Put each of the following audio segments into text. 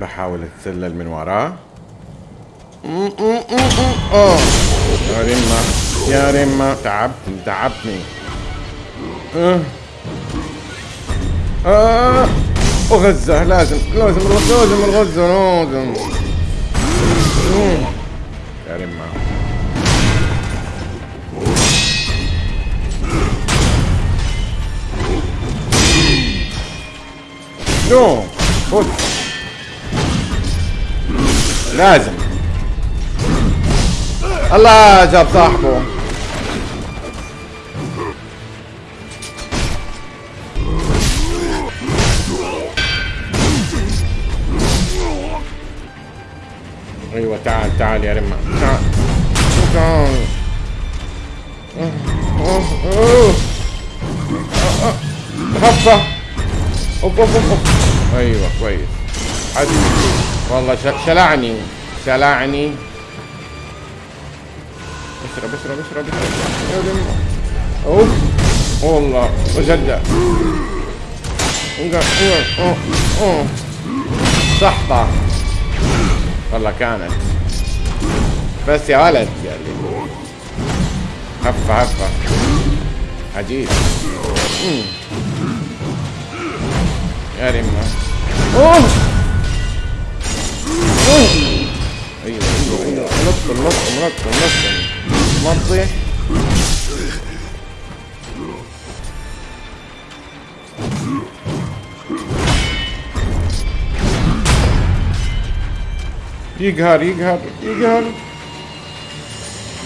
بحاول اتسلل من وراه. آه يا رمة يا رمة. تعبتني تعبتني. أه. أه. وغزة لازم لازم لازم الغزة لازم. يا رمة. نو خذ. لازم الله جاب صاحبه أيوه تعال تعال يا رمى تعال هفه اوف اوف اوف أيوه كويس حد والله شلعني. شلعني. اشرب اشرب اشرب اشرب أوف. والله وجدع صحطة والله كانت. بس يا ولد يعني هفة هفة. عجيب. يا ريما أوه. ايوه ايوه ايوه نط نط نط نط منطي يقهر يقهر يقهر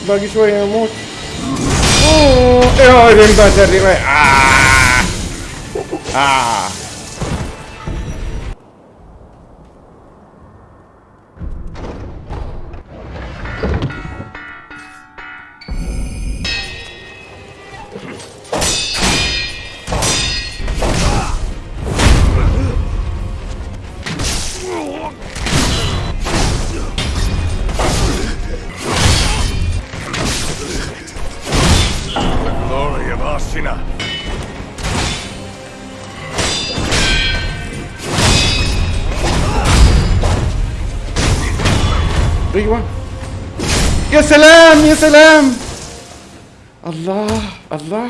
باقي شوية يموت اوه ايه رمبات الرماية آه. آه. glory of Arsina. ايوه يا سلام يا سلام الله الله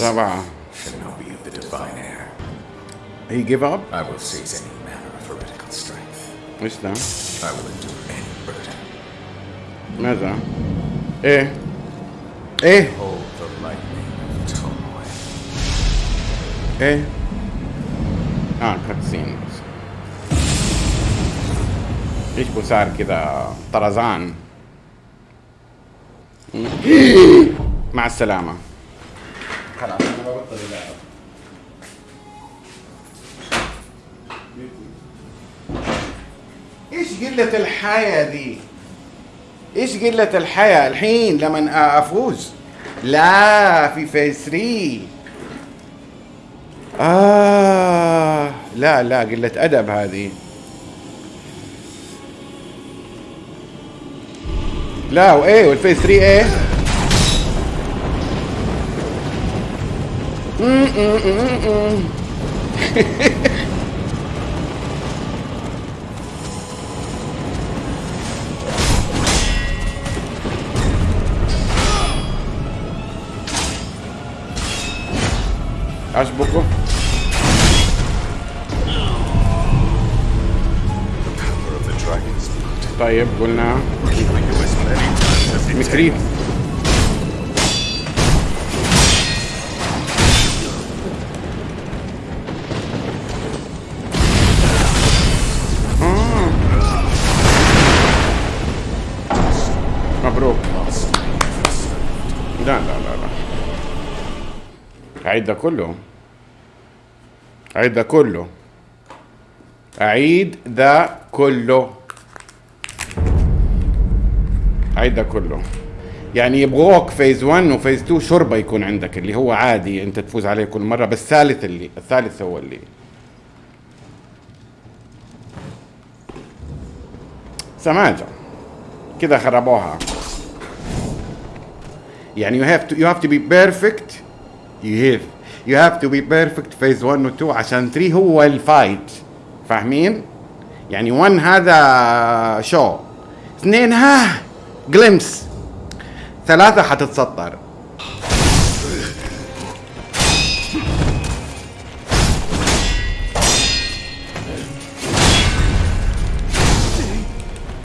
رابعة Shinobi of the divine air. هي جيف اب I will seize any manner of heretical strength. ايش ده؟ I will endure any burden. ماذا؟ ايه؟ إيه؟ إيه؟ آه كاتسين إيش بو صار كذا طرزان مع السلامة خلاص أنا ببطل اللعب إيش قلة الحياة دي؟ إيش قلة الحياة الحين لما أفوز؟ لا في phase 3 آه لا لا قلة أدب هذه. لا وإيه وال phase 3 إيه؟ مم، times as it مكريف آه. مبروك لا لا لا لا أعيد ده كله. أعيد ده كله. أعيد ده كله. أعيد ده كله. يعني يبغوك فيز 1 وفيز 2 شربة يكون عندك اللي هو عادي أنت تفوز عليه كل مرة بس الثالث اللي الثالث هو اللي. سماجة. كذا خربوها. يعني you have to you have to be perfect you have. you have to be perfect phase 1 و 2 عشان 3 هو ال fight فاهمين؟ يعني 1 هذا شو اثنين ها جلمس ثلاثة حتتسطر.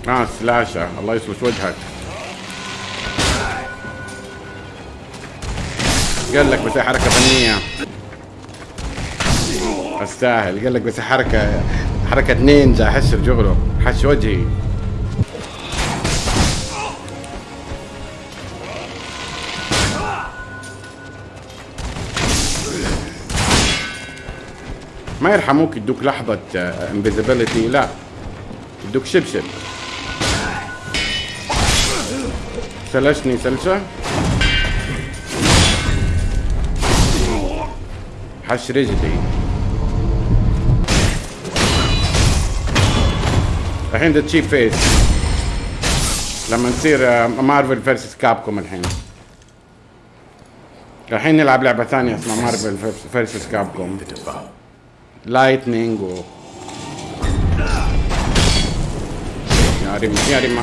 آه سلاشة الله يسوس وجهك. قال لك بس هي حركة فنية. أستاهل. قال لك بس هي حركة حركة نينجا. حشر جغله حش وجهي. ما يرحموك يدوك لحظة انفيزيبيليتي لا. يدوك شبشب. سلشني سلشة. حش رجلي. الحين ذا تشيب فيس لما نصير مارفل فيرسس كابكوم الحين. الحين نلعب لعبة ثانية اسمها Marvel versus Capcom. lightning و يا ريما يا ريما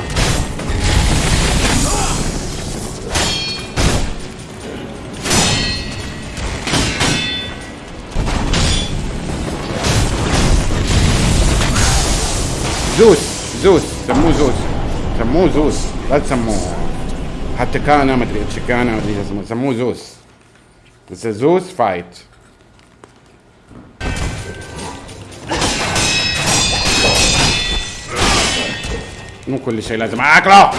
زوس زوس سموه زوس. سموه زوس لا تسموه. حتى كان ما أدري اتش كان ما أدري اسمه. سموه زوس. بس زوس فايت مو كل شيء لازم. اكله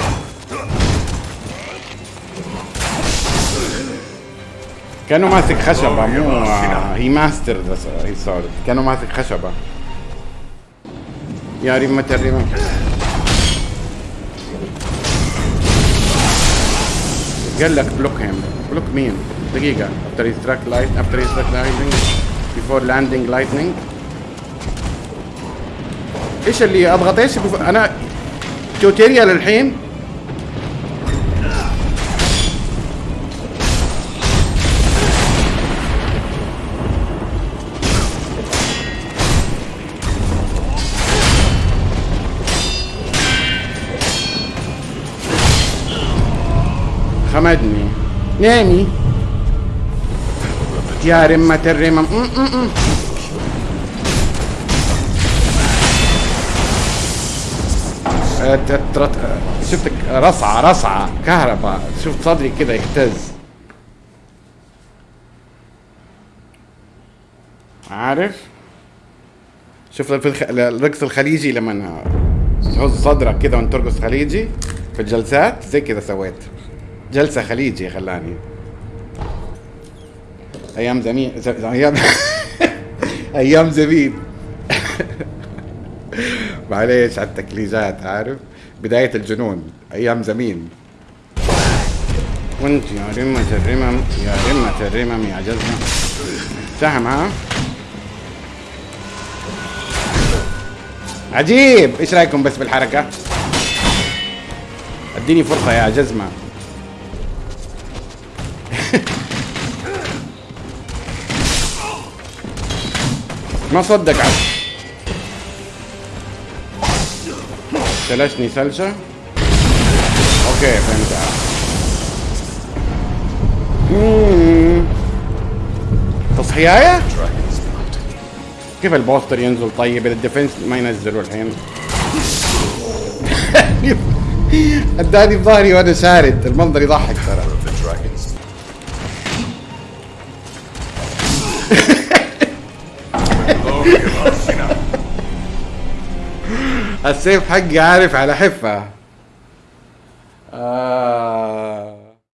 كأنه ماسك خشبة مو هي ماستر هي صارت كأنه ماسك خشبة. يا ريمة الريمة قال لك block him block مين؟ he struck light after he struck lightning. Before landing lightning. إيش اللي اضغط إيش بف- أنا tutorial الحين. خمدني نامي يا رمة الرمم م- م- م. ت- ترت- آه، شفتك؟ رصعة رصعة. كهرباء. شفت صدري كده يهتز. عارف؟ شوف في. الرقص الخليجي لما تهز صدرك كده وانت ترقص خليجي في الجلسات زي كده سويت. جلسة خليجي خلاني. أيام زميل ز... أيام أيام زبيب. معليش على التكليجات عارف؟ بداية الجنون أيام زمين. وانت يا رمة الرمم يا رمة الرمم يا جزمة سهم ها؟ عجيب! إيش رأيكم بس بالحركة؟ أديني فرصة يا جزمة. ما صدق عاد. سلشني سلشة أوكي فهمت. تصحياية. كيف ال posture ينزل طيب؟ ال defense ما ينزلوا الحين. اداني بظهري وأنا شارد المنظر يضحك ترى. السيف حقي عارف على حفة. آه.